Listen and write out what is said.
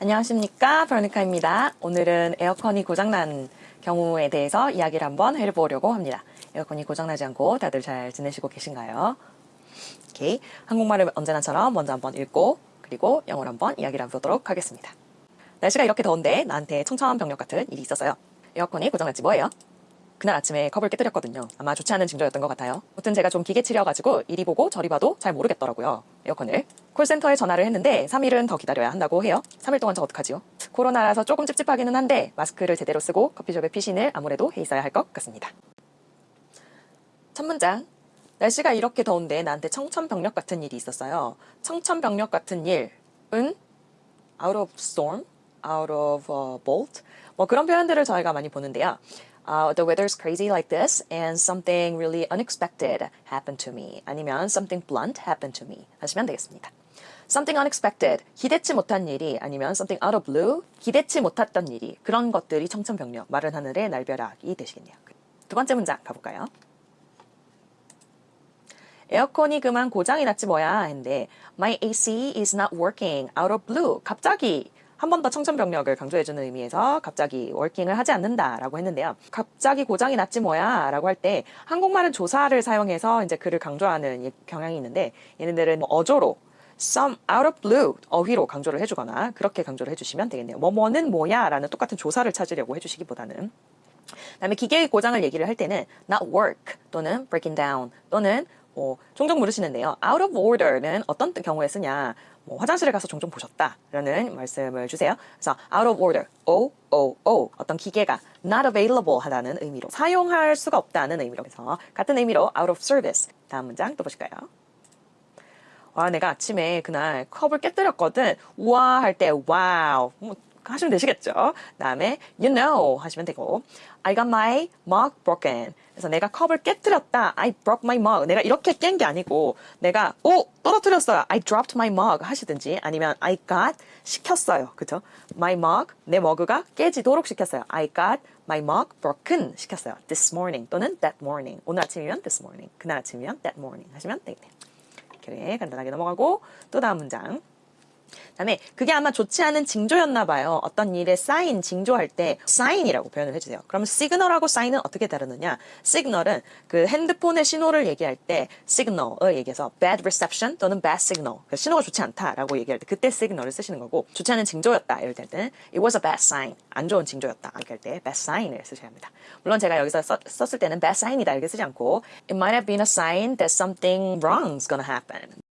안녕하십니까 베로니카입니다. 오늘은 에어컨이 고장난 경우에 대해서 이야기를 한번 해보려고 합니다. 에어컨이 고장나지 않고 다들 잘 지내시고 계신가요? 오케이. 한국말을 언제나처럼 먼저 한번 읽고 그리고 영어로 한번 이야기를 해보도록 하겠습니다. 날씨가 이렇게 더운데 나한테 청천벽력 같은 일이 있었어요. 에어컨이 고장났지 뭐예요? 그날 아침에 컵을 깨뜨렸거든요. 아마 좋지 않은 징조였던 것 같아요. 아무튼 제가 좀 기계치려가지고 이리 보고 저리 봐도 잘 모르겠더라고요. 에어컨을. 콜센터에 전화를 했는데 3일은 더 기다려야 한다고 해요. 3일 동안 저 어떡하지요? 코로나라서 조금 찝찝하기는 한데 마스크를 제대로 쓰고 커피숍의 피신을 아무래도 해 있어야 할 것 같습니다. 첫 문장. 날씨가 이렇게 더운데 나한테 청천벽력 같은 일이 있었어요. 청천벽력 같은 일은 out of storm, out of uh, bolt 뭐 그런 표현들을 저희가 많이 보는데요. Uh, the weather's crazy like this and something really unexpected happened to me 아니면 something blunt happened to me 하시면 되겠습니다. something unexpected 기대치 못한 일이 아니면 something out of blue 기대치 못했던 일이 그런 것들이 청천벽력 마른 하늘의 날벼락이 되시겠네요. 두 번째 문장 가볼까요? 에어컨이 그만 고장이 났지 뭐야 했는데 My AC is not working out of blue 갑자기 한 번 더 청천벽력을 강조해주는 의미에서 갑자기 워킹을 하지 않는다라고 했는데요. 갑자기 고장이 났지 뭐야 라고 할 때 한국말은 조사를 사용해서 이제 그를 강조하는 경향이 있는데 얘네들은 뭐 어조로 some out of blue 어휘로 강조를 해주거나 그렇게 강조를 해주시면 되겠네요. 뭐뭐는 뭐야 라는 똑같은 조사를 찾으려고 해주시기보다는 그다음에 기계의 고장을 얘기를 할 때는 not work 또는 breaking down 또는 뭐 종종 물으시는데요. out of order는 어떤 경우에 쓰냐? 뭐 화장실에 가서 종종 보셨다라는 말씀을 주세요. 그래서 out of order, o o o 어떤 기계가 not available 하다는 의미로 사용할 수가 없다는 의미로 해서 같은 의미로 out of service. 다음 문장 또 보실까요? 와 내가 아침에 그날 컵을 깨뜨렸거든. 우와 할 때 wow. 뭐 하시면 되시겠죠. 다음에 you know 하시면 되고 I got my mug broken. 그래서 내가 컵을 깨뜨렸다. I broke my mug. 내가 이렇게 깬 게 아니고 내가 오 떨어뜨렸어요. I dropped my mug 하시든지 아니면 I got 시켰어요. 그죠? My mug 내 머그가 깨지도록 시켰어요. I got my mug broken 시켰어요. This morning 또는 that morning. 오늘 아침이면 this morning. 그날 아침이면 that morning 하시면 되겠네요. 그래 간단하게 넘어가고 또 다음 문장. 다음에 그게 아마 좋지 않은 징조였나 봐요. 어떤 일의 사인, 징조할 때 사인이라고 표현을 해주세요. 그러면 시그널하고 사인은 어떻게 다르느냐? 시그널은 그 핸드폰의 신호를 얘기할 때 시그널을 얘기해서 bad reception 또는 bad signal. 그 신호가 좋지 않다라고 얘기할 때 그때 시그널을 쓰시는 거고 좋지 않은 징조였다 이럴 때는 it was a bad sign. 안 좋은 징조였다 이렇게 할 때 bad sign을 쓰셔야 합니다. 물론 제가 여기서 썼, 썼을 때는 bad sign이다 이렇게 쓰지 않고 it might have been a sign that something wrong's gonna happen.